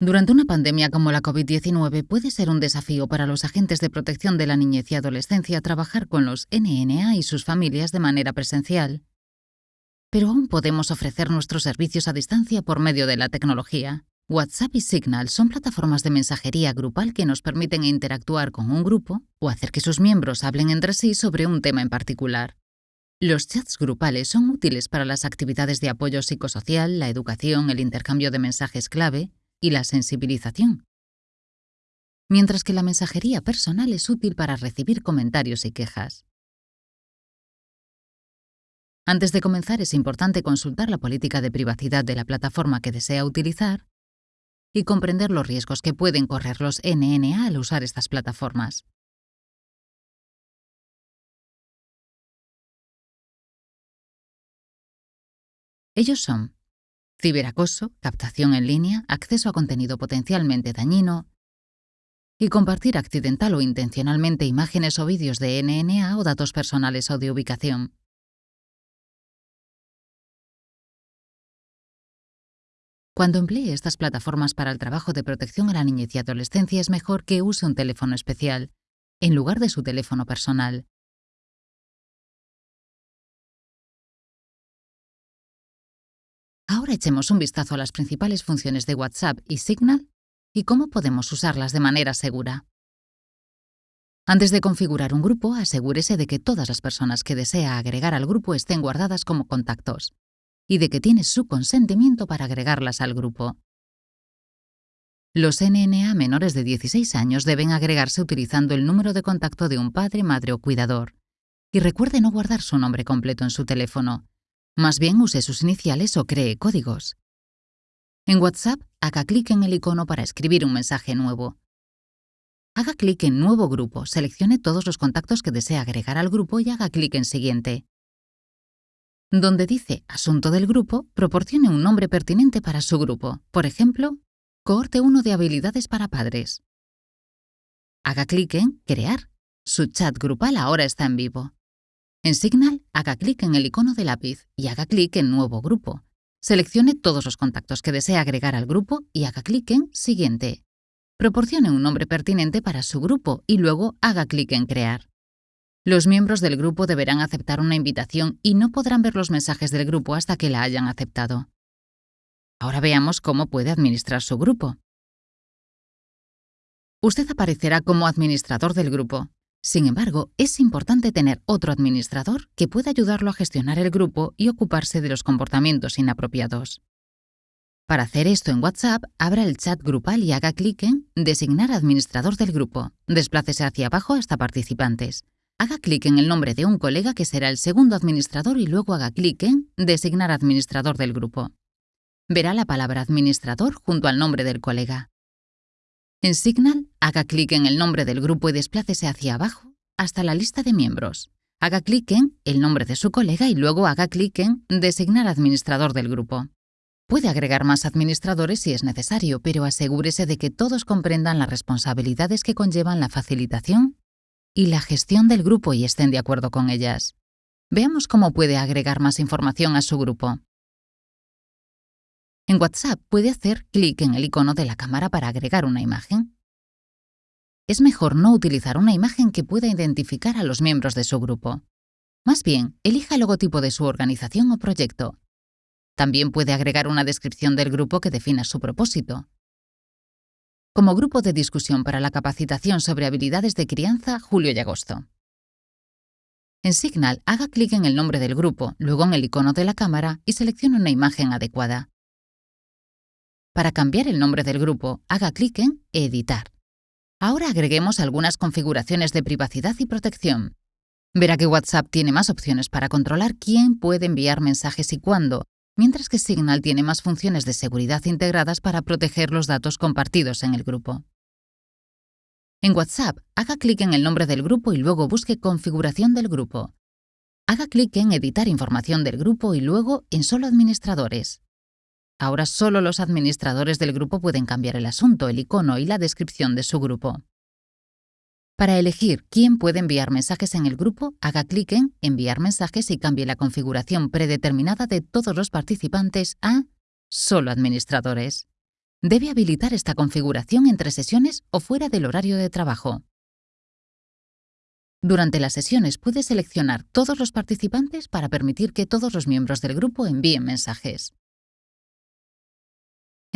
Durante una pandemia como la COVID-19 puede ser un desafío para los agentes de protección de la niñez y adolescencia trabajar con los NNA y sus familias de manera presencial. Pero aún podemos ofrecer nuestros servicios a distancia por medio de la tecnología. WhatsApp y Signal son plataformas de mensajería grupal que nos permiten interactuar con un grupo o hacer que sus miembros hablen entre sí sobre un tema en particular. Los chats grupales son útiles para las actividades de apoyo psicosocial, la educación, el intercambio de mensajes clave y la sensibilización, mientras que la mensajería personal es útil para recibir comentarios y quejas. Antes de comenzar es importante consultar la política de privacidad de la plataforma que desea utilizar y comprender los riesgos que pueden correr los NNA al usar estas plataformas. Ellos son ciberacoso, captación en línea, acceso a contenido potencialmente dañino y compartir accidental o intencionalmente imágenes o vídeos de NNA o datos personales o de ubicación. Cuando emplee estas plataformas para el trabajo de protección a la niñez y adolescencia es mejor que use un teléfono especial, en lugar de su teléfono personal. Ahora echemos un vistazo a las principales funciones de WhatsApp y Signal y cómo podemos usarlas de manera segura. Antes de configurar un grupo, asegúrese de que todas las personas que desea agregar al grupo estén guardadas como contactos y de que tiene su consentimiento para agregarlas al grupo. Los NNA menores de 16 años deben agregarse utilizando el número de contacto de un padre, madre o cuidador. Y recuerde no guardar su nombre completo en su teléfono, más bien use sus iniciales o cree códigos. En WhatsApp, haga clic en el icono para escribir un mensaje nuevo. Haga clic en Nuevo grupo, seleccione todos los contactos que desea agregar al grupo y haga clic en Siguiente. Donde dice Asunto del grupo, proporcione un nombre pertinente para su grupo, por ejemplo, Cohorte 1 de habilidades para padres. Haga clic en Crear. Su chat grupal ahora está en vivo. En Signal, haga clic en el icono de lápiz y haga clic en Nuevo grupo. Seleccione todos los contactos que desea agregar al grupo y haga clic en Siguiente. Proporcione un nombre pertinente para su grupo y luego haga clic en Crear. Los miembros del grupo deberán aceptar una invitación y no podrán ver los mensajes del grupo hasta que la hayan aceptado. Ahora veamos cómo puede administrar su grupo. Usted aparecerá como administrador del grupo. Sin embargo, es importante tener otro administrador que pueda ayudarlo a gestionar el grupo y ocuparse de los comportamientos inapropiados. Para hacer esto en WhatsApp, abra el chat grupal y haga clic en Designar administrador del grupo. Desplácese hacia abajo hasta Participantes. Haga clic en el nombre de un colega que será el segundo administrador y luego haga clic en Designar administrador del grupo. Verá la palabra administrador junto al nombre del colega. En Signal, haga clic en el nombre del grupo y desplácese hacia abajo hasta la lista de miembros. Haga clic en el nombre de su colega y luego haga clic en Designar administrador del grupo. Puede agregar más administradores si es necesario, pero asegúrese de que todos comprendan las responsabilidades que conllevan la facilitación y la gestión del grupo y estén de acuerdo con ellas. Veamos cómo puede agregar más información a su grupo. En WhatsApp puede hacer clic en el icono de la cámara para agregar una imagen. Es mejor no utilizar una imagen que pueda identificar a los miembros de su grupo. Más bien, elija el logotipo de su organización o proyecto. También puede agregar una descripción del grupo que defina su propósito. Como grupo de discusión para la capacitación sobre habilidades de crianza, julio y agosto. En Signal, haga clic en el nombre del grupo, luego en el icono de la cámara y seleccione una imagen adecuada. Para cambiar el nombre del grupo, haga clic en Editar. Ahora agreguemos algunas configuraciones de privacidad y protección. Verá que WhatsApp tiene más opciones para controlar quién puede enviar mensajes y cuándo, mientras que Signal tiene más funciones de seguridad integradas para proteger los datos compartidos en el grupo. En WhatsApp, haga clic en el nombre del grupo y luego busque Configuración del grupo. Haga clic en Editar información del grupo y luego en Solo administradores. Ahora solo los administradores del grupo pueden cambiar el asunto, el icono y la descripción de su grupo. Para elegir quién puede enviar mensajes en el grupo, haga clic en Enviar mensajes y cambie la configuración predeterminada de todos los participantes a Solo administradores. debe habilitar esta configuración entre sesiones o fuera del horario de trabajo. Durante las sesiones puede seleccionar todos los participantes para permitir que todos los miembros del grupo envíen mensajes.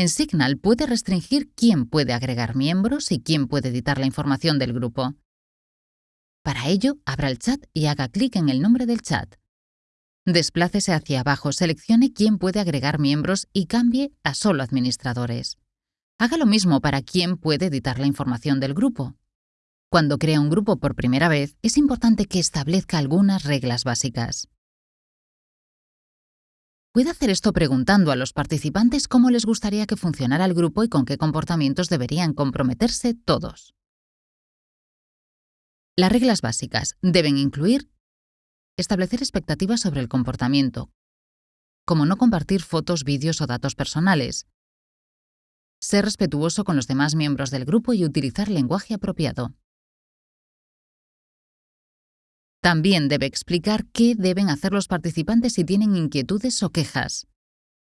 En Signal puede restringir quién puede agregar miembros y quién puede editar la información del grupo. Para ello, abra el chat y haga clic en el nombre del chat. Desplácese hacia abajo, seleccione quién puede agregar miembros y cambie a solo administradores. Haga lo mismo para quién puede editar la información del grupo. Cuando crea un grupo por primera vez, es importante que establezca algunas reglas básicas. Puede hacer esto preguntando a los participantes cómo les gustaría que funcionara el grupo y con qué comportamientos deberían comprometerse todos. Las reglas básicas deben incluir establecer expectativas sobre el comportamiento, como no compartir fotos, vídeos o datos personales, ser respetuoso con los demás miembros del grupo y utilizar lenguaje apropiado. También debe explicar qué deben hacer los participantes si tienen inquietudes o quejas.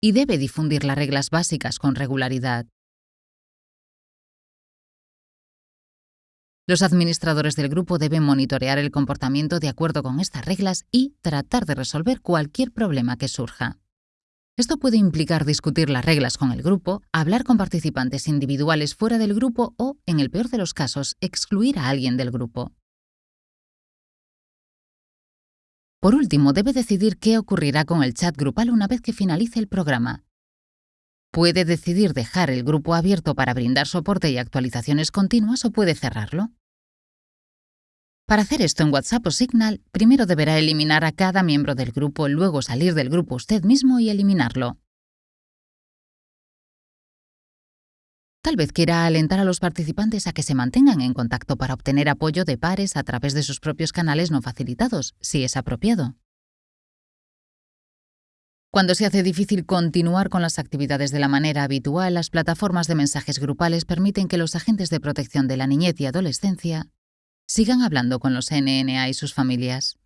Y debe difundir las reglas básicas con regularidad. Los administradores del grupo deben monitorear el comportamiento de acuerdo con estas reglas y tratar de resolver cualquier problema que surja. Esto puede implicar discutir las reglas con el grupo, hablar con participantes individuales fuera del grupo o, en el peor de los casos, excluir a alguien del grupo. Por último, debe decidir qué ocurrirá con el chat grupal una vez que finalice el programa. Puede decidir dejar el grupo abierto para brindar soporte y actualizaciones continuas o puede cerrarlo. Para hacer esto en WhatsApp o Signal, primero deberá eliminar a cada miembro del grupo, luego salir del grupo usted mismo y eliminarlo. Tal vez quiera alentar a los participantes a que se mantengan en contacto para obtener apoyo de pares a través de sus propios canales no facilitados, si es apropiado. Cuando se hace difícil continuar con las actividades de la manera habitual, las plataformas de mensajes grupales permiten que los agentes de protección de la niñez y adolescencia sigan hablando con los NNA y sus familias.